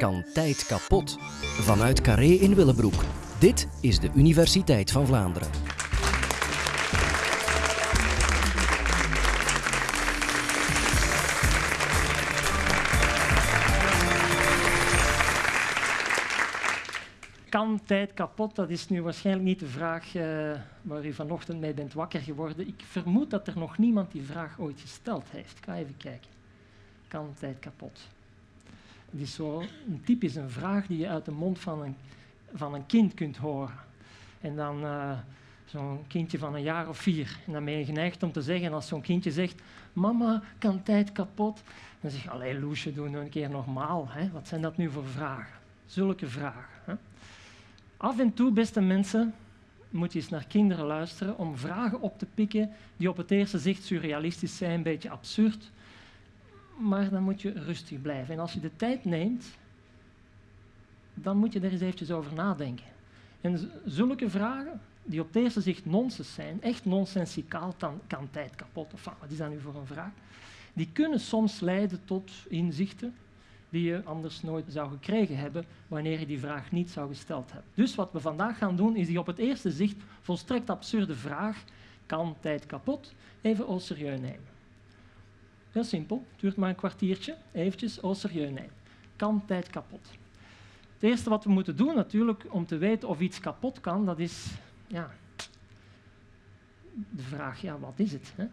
kan tijd kapot? Vanuit Carré in Willebroek. Dit is de Universiteit van Vlaanderen. Kan tijd kapot? Dat is nu waarschijnlijk niet de vraag uh, waar u vanochtend mee bent wakker geworden. Ik vermoed dat er nog niemand die vraag ooit gesteld heeft. Ik ga even kijken. Kan tijd kapot? Het is zo een typisch een vraag die je uit de mond van een, van een kind kunt horen. En dan uh, zo'n kindje van een jaar of vier. En dan ben je geneigd om te zeggen, als zo'n kindje zegt, mama, kan tijd kapot? Dan zeg je, allee Loesje, doe nou een keer normaal. Hè? Wat zijn dat nu voor vragen? Zulke vragen. Hè? Af en toe, beste mensen, moet je eens naar kinderen luisteren om vragen op te pikken die op het eerste zicht surrealistisch zijn, een beetje absurd, maar dan moet je rustig blijven. En als je de tijd neemt, dan moet je er eens eventjes over nadenken. En zulke vragen, die op het eerste zicht nonsens zijn, echt nonsensicaal, dan kan tijd kapot, of wat is dat nu voor een vraag, die kunnen soms leiden tot inzichten die je anders nooit zou gekregen hebben wanneer je die vraag niet zou gesteld hebben. Dus wat we vandaag gaan doen, is die op het eerste zicht volstrekt absurde vraag, kan tijd kapot, even au serieus nemen. Heel simpel, duurt maar een kwartiertje, eventjes au serieus nemen. Kan tijd kapot. Het eerste wat we moeten doen natuurlijk om te weten of iets kapot kan, dat is ja, de vraag, ja, wat is het? Hè?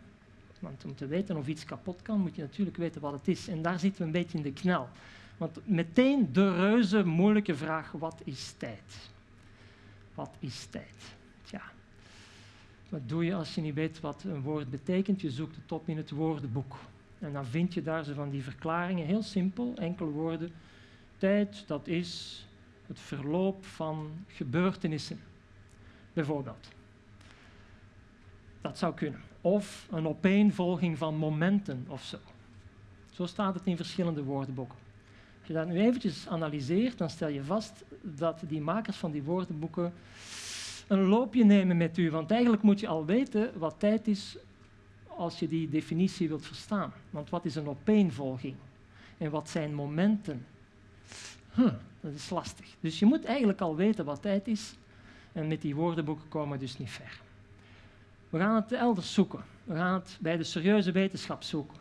Want om te weten of iets kapot kan, moet je natuurlijk weten wat het is. En daar zitten we een beetje in de knel. Want meteen de reuze moeilijke vraag, wat is tijd? Wat is tijd? Tja, wat doe je als je niet weet wat een woord betekent? Je zoekt het op in het woordenboek. En dan vind je daar zo van die verklaringen, heel simpel, enkele woorden. Tijd, dat is het verloop van gebeurtenissen, bijvoorbeeld. Dat zou kunnen. Of een opeenvolging van momenten of zo. Zo staat het in verschillende woordenboeken. Als je dat nu eventjes analyseert, dan stel je vast dat die makers van die woordenboeken een loopje nemen met u. Want eigenlijk moet je al weten wat tijd is als je die definitie wilt verstaan. Want wat is een opeenvolging? En wat zijn momenten? Dat is lastig. Dus je moet eigenlijk al weten wat tijd is. En met die woordenboeken komen we dus niet ver. We gaan het elders zoeken. We gaan het bij de serieuze wetenschap zoeken.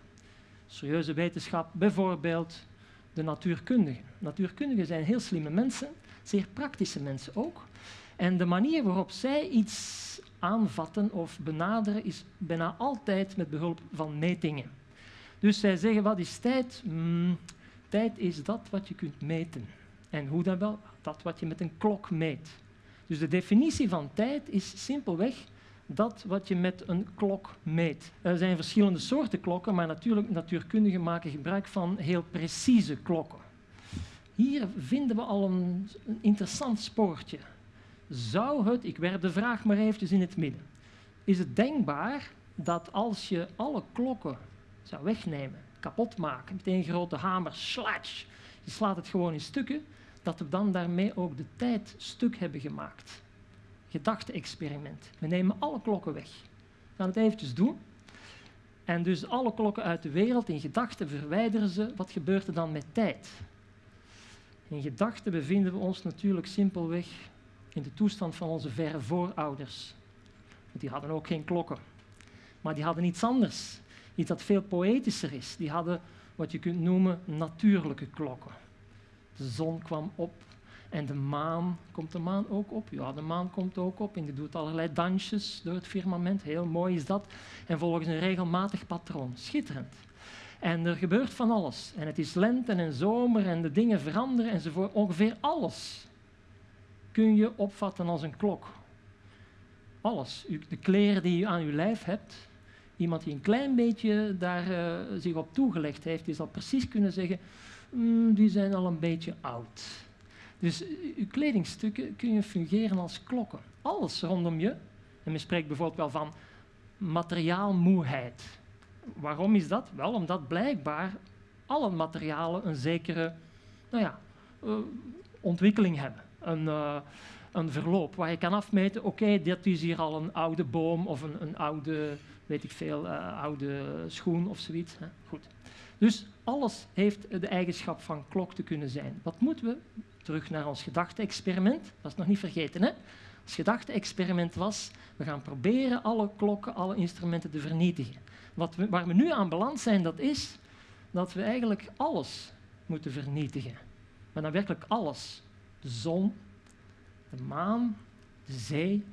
Serieuze wetenschap, bijvoorbeeld de natuurkundigen. Natuurkundigen zijn heel slimme mensen, zeer praktische mensen ook. En de manier waarop zij iets aanvatten of benaderen is bijna altijd met behulp van metingen. Dus zij zeggen, wat is tijd? Mm, tijd is dat wat je kunt meten. En hoe dan wel? Dat wat je met een klok meet. Dus de definitie van tijd is simpelweg dat wat je met een klok meet. Er zijn verschillende soorten klokken, maar natuurlijk natuurkundigen maken gebruik van heel precieze klokken. Hier vinden we al een interessant spoortje. Zou het, ik werp de vraag maar eventjes in het midden, is het denkbaar dat als je alle klokken zou wegnemen, kapot maken, met een grote hamer, slash, je slaat het gewoon in stukken, dat we dan daarmee ook de tijd stuk hebben gemaakt? Gedachte-experiment. We nemen alle klokken weg. We gaan het eventjes doen. En dus alle klokken uit de wereld in gedachten verwijderen ze. Wat gebeurt er dan met tijd? In gedachten bevinden we ons natuurlijk simpelweg in de toestand van onze verre voorouders. Want die hadden ook geen klokken. Maar die hadden iets anders, iets dat veel poëtischer is. Die hadden wat je kunt noemen natuurlijke klokken. De zon kwam op en de maan, komt de maan ook op? Ja, de maan komt ook op en die doet allerlei dansjes door het firmament. Heel mooi is dat. En volgens een regelmatig patroon. Schitterend. En er gebeurt van alles. En het is lente en zomer en de dingen veranderen enzovoort. Ongeveer alles kun je opvatten als een klok. Alles. De kleren die je aan je lijf hebt, iemand die een klein beetje daar uh, zich op toegelegd heeft, die zal precies kunnen zeggen, mm, die zijn al een beetje oud. Dus je kledingstukken kun je fungeren als klokken. Alles rondom je. En men spreekt bijvoorbeeld wel van materiaalmoeheid. Waarom is dat? Wel, omdat blijkbaar alle materialen een zekere nou ja, uh, ontwikkeling hebben een, uh, een verloop waar je kan afmeten, oké, dit is hier al een oude boom of een, een oude, weet ik veel, uh, oude schoen of zoiets. Hè? Goed. Dus alles heeft de eigenschap van klok te kunnen zijn. Wat moeten we? Terug naar ons gedachte-experiment. Dat is nog niet vergeten, hè? Het gedachte-experiment was, we gaan proberen alle klokken, alle instrumenten te vernietigen. Wat we, waar we nu aan beland zijn, dat is dat we eigenlijk alles moeten vernietigen. Maar dan werkelijk alles. De zon, de maan, de zee,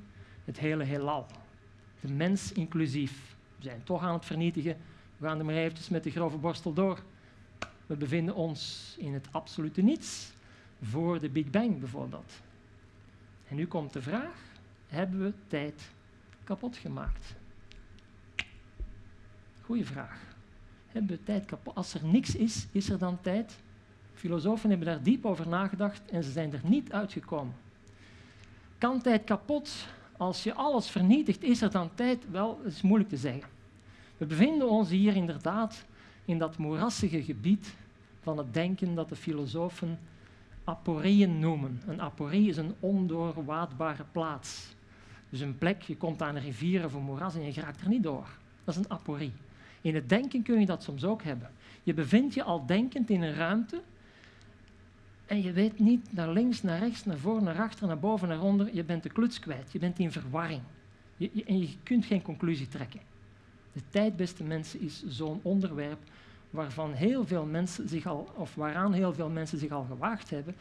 het hele heelal. De mens inclusief. We zijn toch aan het vernietigen. We gaan er maar eventjes met de grove borstel door. We bevinden ons in het absolute niets. Voor de Big Bang bijvoorbeeld. En nu komt de vraag, hebben we tijd kapot gemaakt? Goeie vraag. Hebben we tijd kapot? Als er niks is, is er dan tijd? Filosofen hebben daar diep over nagedacht en ze zijn er niet uitgekomen. Kan tijd kapot? Als je alles vernietigt, is er dan tijd? Wel, dat is moeilijk te zeggen. We bevinden ons hier inderdaad in dat moerassige gebied van het denken dat de filosofen aporieën noemen. Een aporie is een ondoorwaadbare plaats. Dus een plek, je komt aan een rivier of een moeras en je raakt er niet door. Dat is een aporie. In het denken kun je dat soms ook hebben. Je bevindt je al denkend in een ruimte en je weet niet naar links, naar rechts, naar voor, naar achter, naar boven, naar onder. Je bent de kluts kwijt, je bent in verwarring. Je, en je kunt geen conclusie trekken. De tijd, beste mensen, is zo'n onderwerp waarvan heel veel mensen zich al, of waaraan heel veel mensen zich al gewaagd hebben.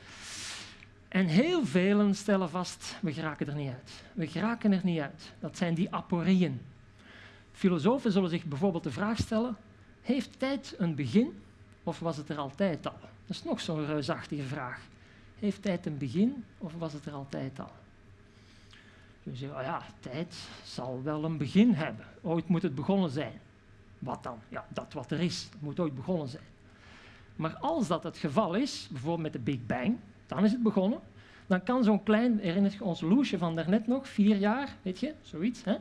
En heel velen stellen vast, we geraken er niet uit. We geraken er niet uit. Dat zijn die aporieën. Filosofen zullen zich bijvoorbeeld de vraag stellen, heeft tijd een begin of was het er altijd al? Dat is nog zo'n reusachtige vraag. Heeft tijd een begin of was het er altijd al? Je zegt, oh ja, tijd zal wel een begin hebben. Ooit moet het begonnen zijn. Wat dan? Ja, dat wat er is, moet ooit begonnen zijn. Maar als dat het geval is, bijvoorbeeld met de Big Bang, dan is het begonnen. Dan kan zo'n klein, herinnert je ons Loesje van daarnet nog, vier jaar, weet je, zoiets. Hè?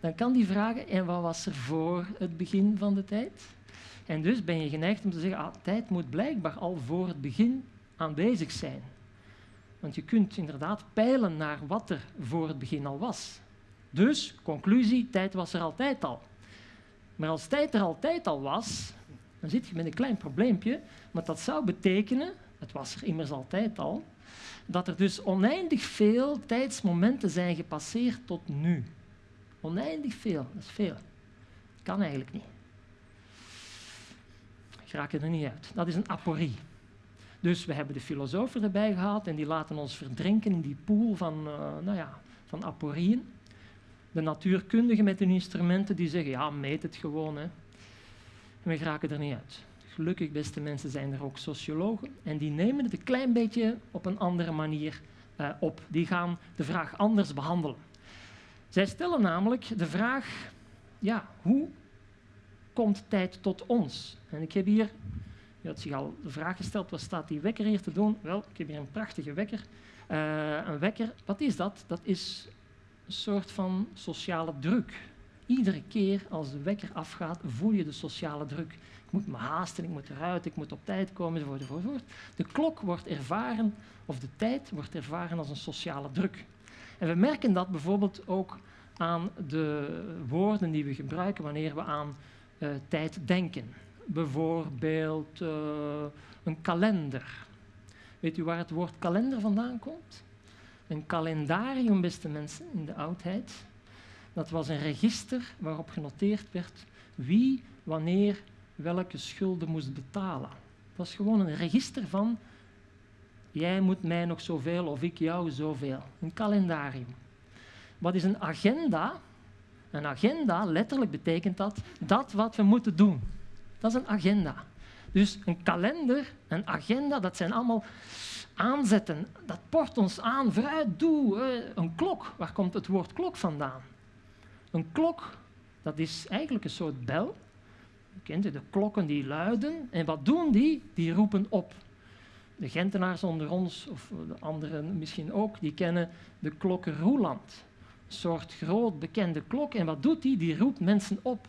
Dan kan die vragen, en wat was er voor het begin van de tijd? En dus ben je geneigd om te zeggen, ah, tijd moet blijkbaar al voor het begin aanwezig zijn. Want je kunt inderdaad peilen naar wat er voor het begin al was. Dus, conclusie, tijd was er altijd al. Maar als tijd er altijd al was, dan zit je met een klein probleempje, want dat zou betekenen, het was er immers altijd al, dat er dus oneindig veel tijdsmomenten zijn gepasseerd tot nu. Oneindig veel, dat is veel. Dat kan eigenlijk niet. Raak er niet uit. Dat is een aporie. Dus we hebben de filosofen erbij gehaald en die laten ons verdrinken in die pool van, uh, nou ja, van aporieën. De natuurkundigen met hun instrumenten die zeggen, ja, meet het gewoon. Hè. En we raken er niet uit. Gelukkig, beste mensen, zijn er ook sociologen en die nemen het een klein beetje op een andere manier uh, op. Die gaan de vraag anders behandelen. Zij stellen namelijk de vraag, ja, hoe komt tijd tot ons? En ik heb hier, je had zich al de vraag gesteld, wat staat die wekker hier te doen? Wel, ik heb hier een prachtige wekker. Uh, een wekker, wat is dat? Dat is een soort van sociale druk. Iedere keer als de wekker afgaat, voel je de sociale druk. Ik moet me haasten, ik moet eruit, ik moet op tijd komen, enzovoort, enzovoort. De klok wordt ervaren, of de tijd wordt ervaren als een sociale druk. En we merken dat bijvoorbeeld ook aan de woorden die we gebruiken wanneer we aan tijd denken. Bijvoorbeeld uh, een kalender. Weet u waar het woord kalender vandaan komt? Een kalendarium, beste mensen, in de oudheid. Dat was een register waarop genoteerd werd wie, wanneer, welke schulden moest betalen. Het was gewoon een register van jij moet mij nog zoveel of ik jou zoveel. Een kalendarium. Wat is een agenda? Een agenda, letterlijk betekent dat, dat wat we moeten doen. Dat is een agenda. Dus een kalender, een agenda, dat zijn allemaal aanzetten. Dat port ons aan, vooruit, doe. Een klok, waar komt het woord klok vandaan? Een klok, dat is eigenlijk een soort bel. Kent de klokken die luiden. En wat doen die? Die roepen op. De Gentenaars onder ons, of de anderen misschien ook, die kennen de klokken Roeland soort groot bekende klok. En wat doet die? Die roept mensen op.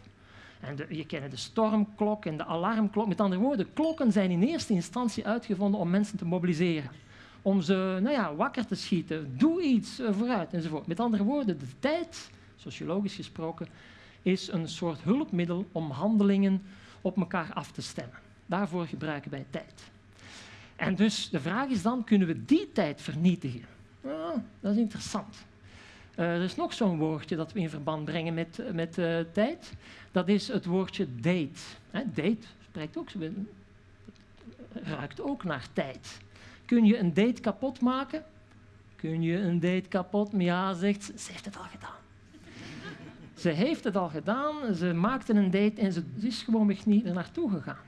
En je kent de stormklok en de alarmklok. Met andere woorden, klokken zijn in eerste instantie uitgevonden om mensen te mobiliseren. Om ze nou ja, wakker te schieten. Doe iets uh, vooruit enzovoort. Met andere woorden, de tijd, sociologisch gesproken, is een soort hulpmiddel om handelingen op elkaar af te stemmen. Daarvoor gebruiken wij tijd. En dus de vraag is dan, kunnen we die tijd vernietigen? Dat is interessant. Uh, er is nog zo'n woordje dat we in verband brengen met, met uh, tijd. Dat is het woordje date. Date spreekt ook, ruikt ook naar tijd. Kun je een date kapot maken? Kun je een date kapot? Ja, zegt ze, ze heeft het al gedaan. ze heeft het al gedaan, ze maakte een date en ze is gewoon niet er naartoe gegaan.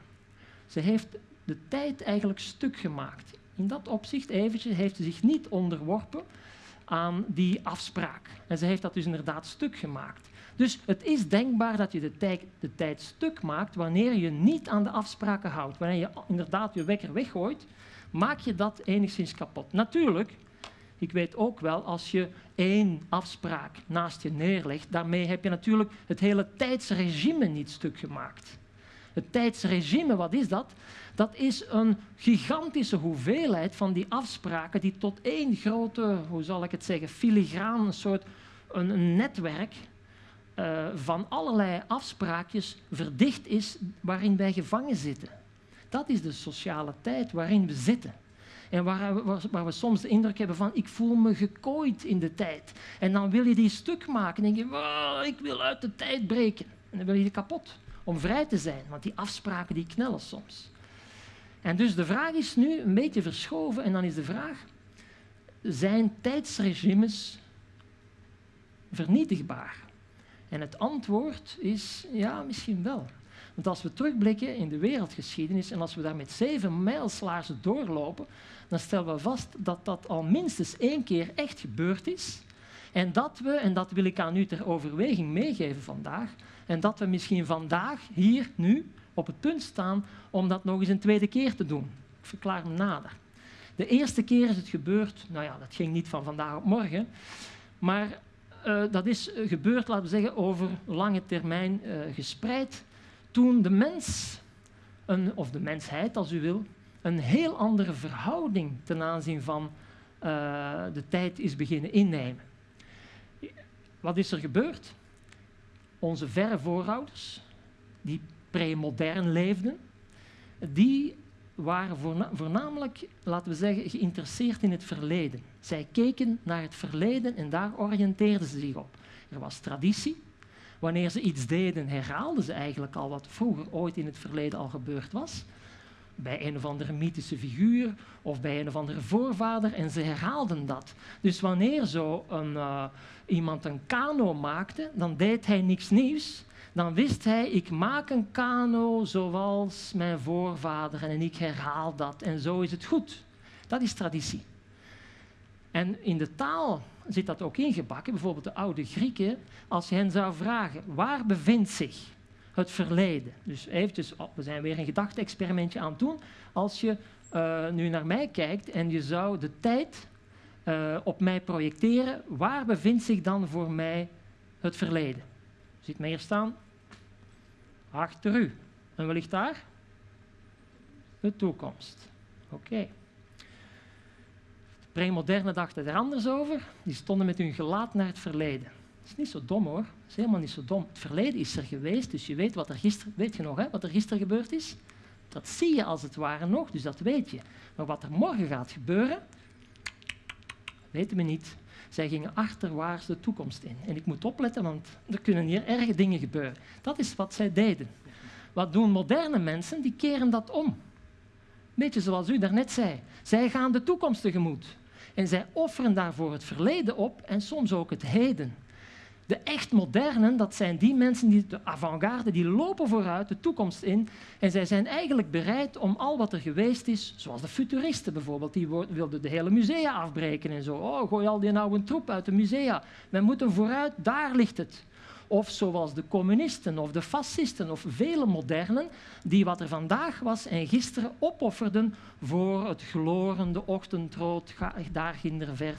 Ze heeft de tijd eigenlijk stuk gemaakt. In dat opzicht eventjes heeft ze zich niet onderworpen aan die afspraak. En ze heeft dat dus inderdaad stuk gemaakt. Dus het is denkbaar dat je de tijd, de tijd stuk maakt wanneer je niet aan de afspraken houdt. Wanneer je inderdaad je wekker weggooit, maak je dat enigszins kapot. Natuurlijk, ik weet ook wel, als je één afspraak naast je neerlegt, daarmee heb je natuurlijk het hele tijdsregime niet stuk gemaakt. Het tijdsregime, wat is dat? Dat is een gigantische hoeveelheid van die afspraken die tot één grote, hoe zal ik het zeggen, filigraan, een soort een, netwerk uh, van allerlei afspraakjes verdicht is waarin wij gevangen zitten. Dat is de sociale tijd waarin we zitten. En waar, waar, waar, we soms de indruk hebben van, ik voel me gekooid in de tijd. En dan wil je die stuk maken en denk je, ik wil uit de tijd breken. En dan wil je die kapot om vrij te zijn, want die afspraken die knellen soms. En dus de vraag is nu een beetje verschoven en dan is de vraag, zijn tijdsregimes vernietigbaar? En het antwoord is ja, misschien wel. Want als we terugblikken in de wereldgeschiedenis en als we daar met zeven mijlslaarzen doorlopen, dan stellen we vast dat dat al minstens één keer echt gebeurd is. En dat we, en dat wil ik aan u ter overweging meegeven vandaag, en dat we misschien vandaag, hier, nu, op het punt staan om dat nog eens een tweede keer te doen. Ik verklaar me nader. De eerste keer is het gebeurd, nou ja, dat ging niet van vandaag op morgen, maar uh, dat is gebeurd, laten we zeggen, over lange termijn uh, gespreid, toen de mens, een, of de mensheid als u wil, een heel andere verhouding ten aanzien van uh, de tijd is beginnen innemen. Wat is er gebeurd? Onze verre voorouders, die premodern leefden, die waren voornamelijk, laten we zeggen, geïnteresseerd in het verleden. Zij keken naar het verleden en daar oriënteerden ze zich op. Er was traditie. Wanneer ze iets deden, herhaalden ze eigenlijk al wat vroeger ooit in het verleden al gebeurd was. Bij een of andere mythische figuur of bij een of andere voorvader en ze herhaalden dat. Dus wanneer zo een, uh, iemand een kano maakte, dan deed hij niks nieuws, dan wist hij, ik maak een kano zoals mijn voorvader en ik herhaal dat en zo is het goed. Dat is traditie. En in de taal zit dat ook ingebakken. Bijvoorbeeld de oude Grieken, als je hen zou vragen, waar bevindt zich het verleden? Dus eventjes, oh, we zijn weer een gedachte-experimentje aan het doen. Als je uh, nu naar mij kijkt en je zou de tijd uh, op mij projecteren, waar bevindt zich dan voor mij het verleden? Ziet mij hier staan? Achter u. En wat ligt daar? De toekomst. Oké. Okay. De premoderne dachten er anders over. Die stonden met hun gelaat naar het verleden. Dat is niet zo dom hoor. Dat is helemaal niet zo dom. Het verleden is er geweest, dus je weet wat er gisteren, weet je nog, hè, wat er gisteren gebeurd is? Dat zie je als het ware nog, dus dat weet je. Maar wat er morgen gaat gebeuren, weten we niet. Zij gingen achterwaarts de toekomst in. En ik moet opletten, want er kunnen hier erge dingen gebeuren. Dat is wat zij deden. Wat doen moderne mensen? Die keren dat om. Beetje zoals u daarnet zei. Zij gaan de toekomst tegemoet. En zij offeren daarvoor het verleden op en soms ook het heden. De echt modernen, dat zijn die mensen, die de avant-garde, die lopen vooruit de toekomst in. En zij zijn eigenlijk bereid om al wat er geweest is, zoals de futuristen bijvoorbeeld, die wilden de hele musea afbreken en zo. Oh, gooi al die oude troep uit de musea. We moeten vooruit, daar ligt het. Of zoals de communisten of de fascisten of vele modernen, die wat er vandaag was en gisteren opofferden voor het glorende ochtendrood daar ginder ver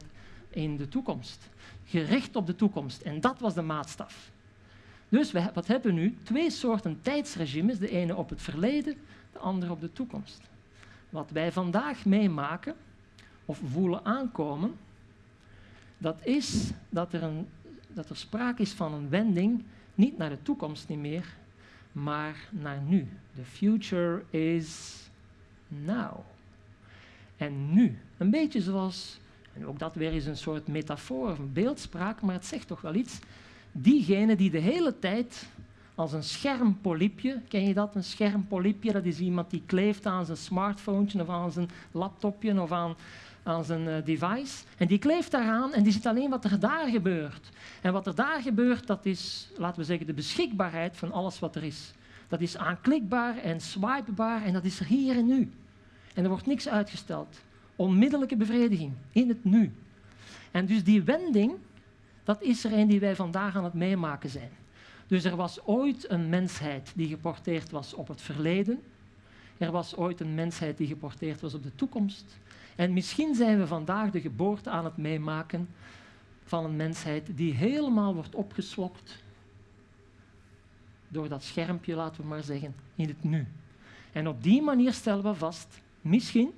in de toekomst gericht op de toekomst. En dat was de maatstaf. Dus we, wat hebben we nu? Twee soorten tijdsregimes, de ene op het verleden, de andere op de toekomst. Wat wij vandaag meemaken of voelen aankomen, dat is dat er, een, dat er sprake is van een wending, niet naar de toekomst niet meer, maar naar nu. The future is now. En nu, een beetje zoals, en ook dat weer is een soort metafoor een beeldspraak, maar het zegt toch wel iets. Diegene die de hele tijd als een schermpolypje, ken je dat? Een schermpolypje, dat is iemand die kleeft aan zijn smartphone of aan zijn laptopje of aan, aan zijn uh, device. En die kleeft daaraan en die ziet alleen wat er daar gebeurt. En wat er daar gebeurt, dat is, laten we zeggen, de beschikbaarheid van alles wat er is. Dat is aanklikbaar en swipebaar en dat is er hier en nu. En er wordt niks uitgesteld. Onmiddellijke bevrediging in het nu. En dus die wending, dat is er een die wij vandaag aan het meemaken zijn. Dus er was ooit een mensheid die geporteerd was op het verleden. Er was ooit een mensheid die geporteerd was op de toekomst. En misschien zijn we vandaag de geboorte aan het meemaken van een mensheid die helemaal wordt opgeslokt door dat schermpje, laten we maar zeggen, in het nu. En op die manier stellen we vast, misschien,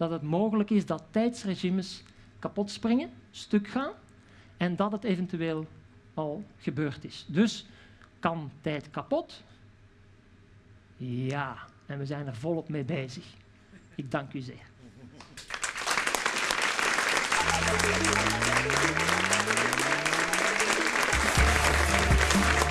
dat het mogelijk is dat tijdsregimes kapot springen, stuk gaan, en dat het eventueel al gebeurd is. Dus kan tijd kapot? Ja, en we zijn er volop mee bezig. Ik dank u zeer. Thank.